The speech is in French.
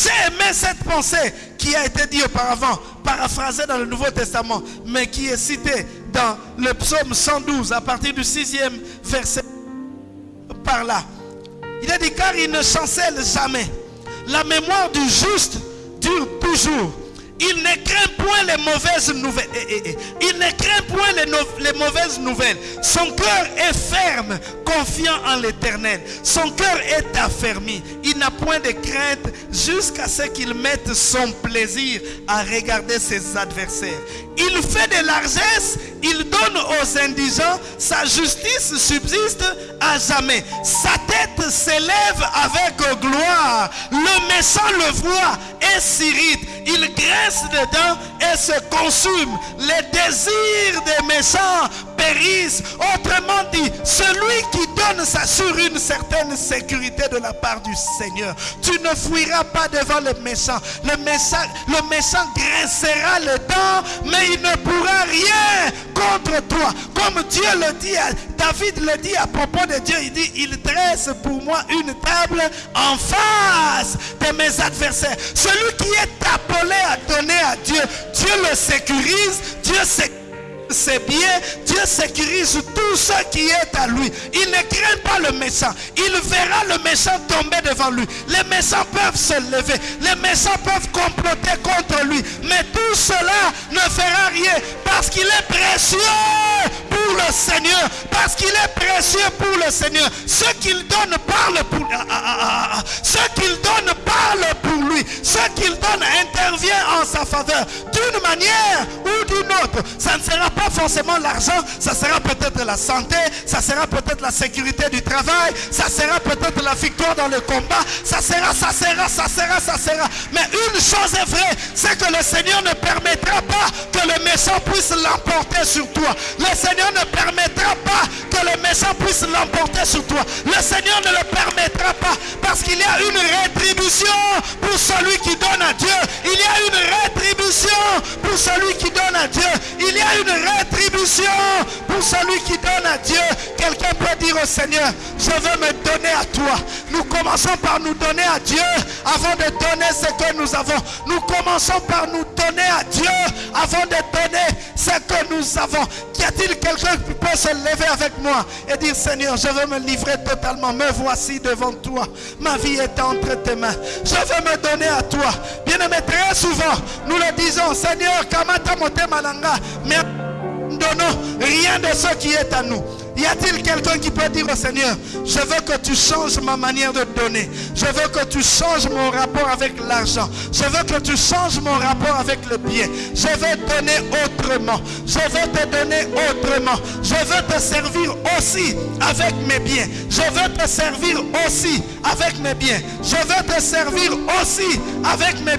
J'ai aimé cette pensée qui a été dit auparavant, paraphrasée dans le Nouveau Testament, mais qui est citée dans le psaume 112 à partir du sixième verset par là. Il a dit car il ne chancelle jamais. La mémoire du juste dure toujours. Il ne craint point les mauvaises nouvelles. Son cœur est ferme, confiant en l'éternel. Son cœur est affermi. Il n'a point de crainte jusqu'à ce qu'il mette son plaisir à regarder ses adversaires. Il fait de largesse, il donne sa justice subsiste à jamais. Sa tête s'élève avec gloire. Le méchant le voit et s'irrite. Il graisse dedans et se consume. Les désirs des méchants périssent. Autrement dit, celui qui donne ça sur une certaine sécurité de la part du Seigneur. Tu ne fuiras pas devant le méchant. Le méchant, graissera le dents, mais il ne pourra rien contre toi. Comme Dieu le dit, David le dit à propos de Dieu, il dit, il dresse pour moi une table en face de mes adversaires. Celui qui est appelé à donner à Dieu, Dieu le sécurise, Dieu sécurise c'est bien, Dieu sécurise tout ce qui est à lui. Il ne craint pas le méchant. Il verra le méchant tomber devant lui. Les méchants peuvent se lever. Les méchants peuvent comploter contre lui. Mais tout cela ne fera rien parce qu'il est précieux pour le Seigneur. Parce qu'il est précieux pour le Seigneur. Ce qu'il donne parle pour ah, ah, ah, Ce qu'il donne parle pour lui. Ce qu'il donne intervient en sa faveur. D'une manière ou d'une autre. Forcément l'argent. Ça sera peut-être la santé. Ça sera peut-être la sécurité du travail. Ça sera peut-être la victoire dans le combat. Ça sera, ça sera, ça sera, ça sera. Mais une chose est vraie. C'est que le Seigneur ne permettra pas que le méchant puisse l'emporter sur toi. Le Seigneur ne permettra pas que le méchant puisse l'emporter sur toi. Le Seigneur ne le permettra pas parce qu'il y a une rétribution pour celui qui donne à Dieu. Il y a une rétribution pour celui qui donne à Dieu. Il y a une rétribution pour celui qui donne à Dieu. Quelqu'un peut dire au Seigneur, je veux me donner à toi. Nous commençons par nous donner à Dieu avant de donner ce que nous avons. Nous commençons par nous donner à Dieu avant de donner ce que nous avons. Qu'y a-t-il quelqu'un qui peut se lever avec moi et dire Seigneur, je veux me livrer totalement. Me voici devant toi. Ma vie est entre tes mains. Je veux me donner à toi. Bien-aimé, très souvent, nous le disons, Seigneur, Kamata mais donnons rien de ce qui est à nous. Y a-t-il quelqu'un qui peut dire au Seigneur, je veux que tu changes ma manière de donner. Je veux que tu changes mon rapport avec l'argent. Je veux que tu changes mon rapport avec le bien. Je veux donner autrement. Je veux te donner autrement. Je veux te servir aussi avec mes biens. Je veux te servir aussi avec mes biens. Je veux te servir aussi avec mes